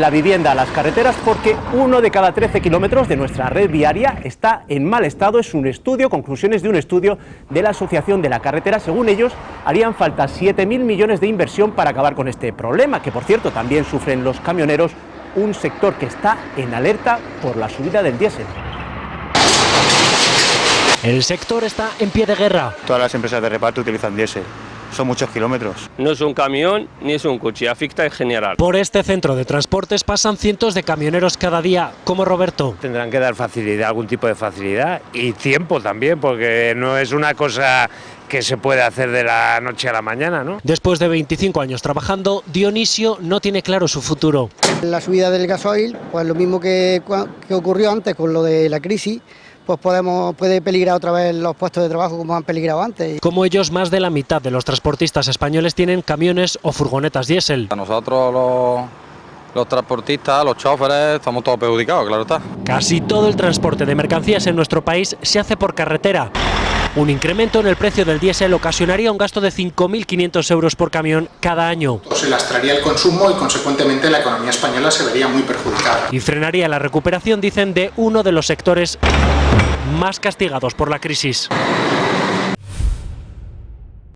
la vivienda a las carreteras porque uno de cada 13 kilómetros de nuestra red viaria está en mal estado. Es un estudio, conclusiones de un estudio de la Asociación de la Carretera. Según ellos, harían falta 7.000 millones de inversión para acabar con este problema, que por cierto también sufren los camioneros, un sector que está en alerta por la subida del diésel. El sector está en pie de guerra. Todas las empresas de reparto utilizan diésel. Son muchos kilómetros. No es un camión ni es un coche, afecta en general. Por este centro de transportes pasan cientos de camioneros cada día, como Roberto. Tendrán que dar facilidad, algún tipo de facilidad y tiempo también, porque no es una cosa que se puede hacer de la noche a la mañana, ¿no? Después de 25 años trabajando, Dionisio no tiene claro su futuro. La subida del gasoil, pues lo mismo que, que ocurrió antes con lo de la crisis, pues podemos, puede peligrar otra vez los puestos de trabajo como han peligrado antes. Como ellos, más de la mitad de los transportistas españoles tienen camiones o furgonetas diésel. A nosotros los, los transportistas, los choferes, estamos todos perjudicados, claro está. Casi todo el transporte de mercancías en nuestro país se hace por carretera. Un incremento en el precio del diésel ocasionaría un gasto de 5.500 euros por camión cada año. Se lastraría el consumo y consecuentemente la economía española se vería muy perjudicada. Y frenaría la recuperación, dicen, de uno de los sectores más castigados por la crisis.